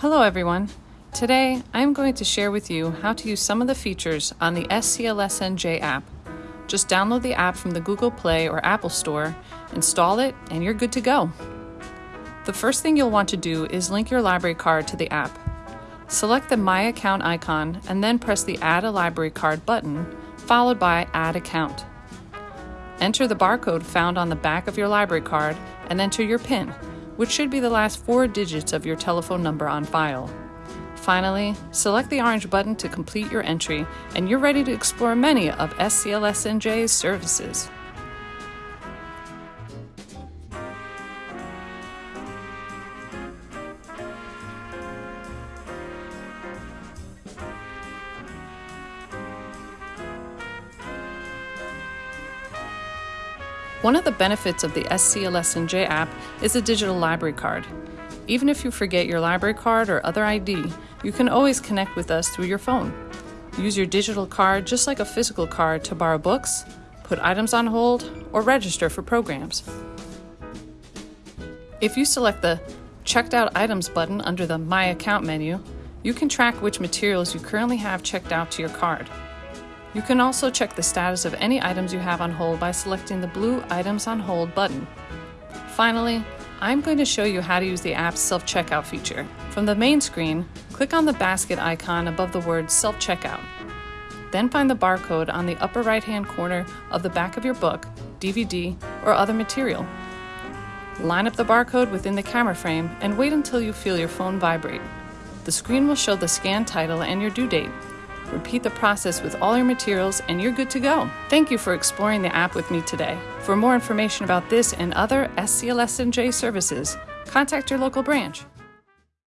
Hello everyone. Today I'm going to share with you how to use some of the features on the SCLSNJ app. Just download the app from the Google Play or Apple Store, install it, and you're good to go. The first thing you'll want to do is link your library card to the app. Select the My Account icon and then press the Add a Library Card button, followed by Add Account. Enter the barcode found on the back of your library card and enter your PIN, which should be the last four digits of your telephone number on file. Finally, select the orange button to complete your entry, and you're ready to explore many of SCLSNJ's services. One of the benefits of the SCLSNJ app is a digital library card. Even if you forget your library card or other ID, you can always connect with us through your phone. Use your digital card just like a physical card to borrow books, put items on hold, or register for programs. If you select the Checked Out Items button under the My Account menu, you can track which materials you currently have checked out to your card. You can also check the status of any items you have on hold by selecting the blue Items on Hold button. Finally, I'm going to show you how to use the app's self-checkout feature. From the main screen, click on the basket icon above the word self-checkout. Then find the barcode on the upper right-hand corner of the back of your book, DVD, or other material. Line up the barcode within the camera frame and wait until you feel your phone vibrate. The screen will show the scan title and your due date. Repeat the process with all your materials and you're good to go. Thank you for exploring the app with me today. For more information about this and other SCLSNJ services, contact your local branch.